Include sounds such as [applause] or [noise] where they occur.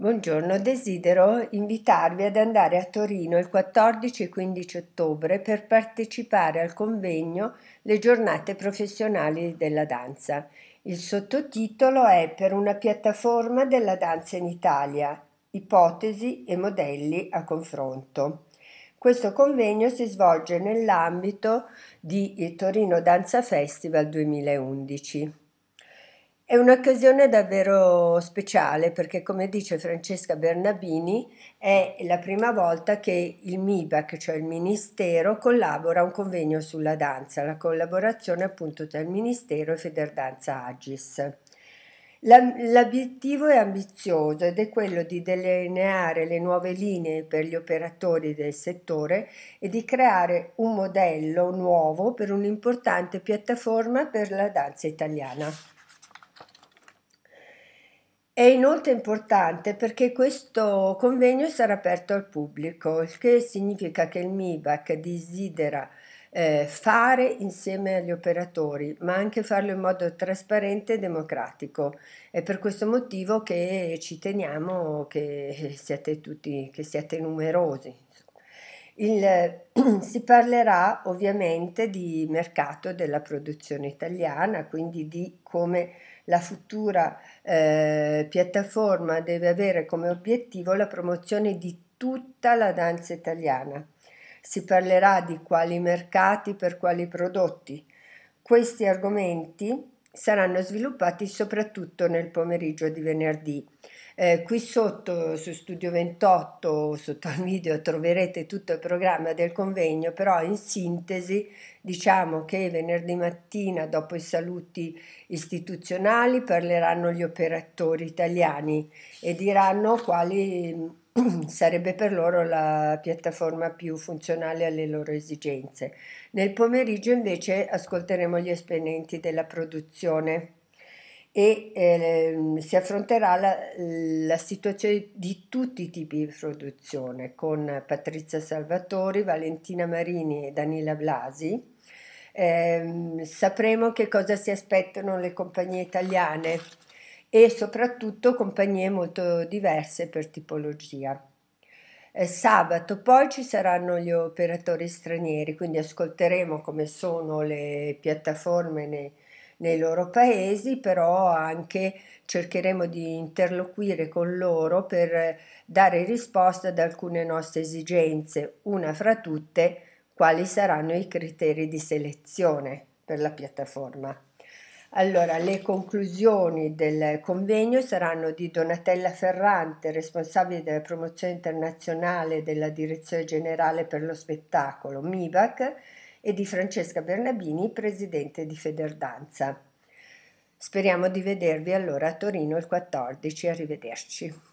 Buongiorno, desidero invitarvi ad andare a Torino il 14 e 15 ottobre per partecipare al convegno Le giornate professionali della danza. Il sottotitolo è Per una piattaforma della danza in Italia, ipotesi e modelli a confronto. Questo convegno si svolge nell'ambito di Torino Danza Festival 2011. È un'occasione davvero speciale perché, come dice Francesca Bernabini, è la prima volta che il MIBAC, cioè il Ministero, collabora a un convegno sulla danza, la collaborazione appunto tra il Ministero e Federdanza Agis. L'obiettivo è ambizioso ed è quello di delineare le nuove linee per gli operatori del settore e di creare un modello nuovo per un'importante piattaforma per la danza italiana. È inoltre importante perché questo convegno sarà aperto al pubblico, il che significa che il MIBAC desidera eh, fare insieme agli operatori, ma anche farlo in modo trasparente e democratico. È per questo motivo che ci teniamo che siate tutti, che siate numerosi. Il, [clears throat] si parlerà ovviamente di mercato della produzione italiana, quindi di come la futura eh, piattaforma deve avere come obiettivo la promozione di tutta la danza italiana. Si parlerà di quali mercati per quali prodotti. Questi argomenti saranno sviluppati soprattutto nel pomeriggio di venerdì. Eh, qui sotto su Studio 28, sotto al video, troverete tutto il programma del convegno, però in sintesi diciamo che venerdì mattina, dopo i saluti istituzionali, parleranno gli operatori italiani e diranno quali [clears throat] sarebbe per loro la piattaforma più funzionale alle loro esigenze. Nel pomeriggio invece ascolteremo gli esponenti della produzione e eh, si affronterà la, la, situazione di tutti i tipi di produzione con Patrizia Salvatori, Valentina Marini e Danila Blasi. Eh, sapremo che cosa si aspettano le compagnie italiane e soprattutto compagnie molto diverse per tipologia. Eh, sabato poi ci saranno gli operatori stranieri, quindi ascolteremo come sono le piattaforme nei, nei loro paesi, però anche cercheremo di interloquire con loro per dare risposta ad alcune nostre esigenze, una fra tutte quali saranno i criteri di selezione per la piattaforma. Allora, le conclusioni del convegno saranno di Donatella Ferrante, responsabile della promozione internazionale della Direzione Generale per lo Spettacolo, MIVAC, e di Francesca Bernabini, presidente di Federdanza. Speriamo di vedervi allora a Torino il 14. Arrivederci.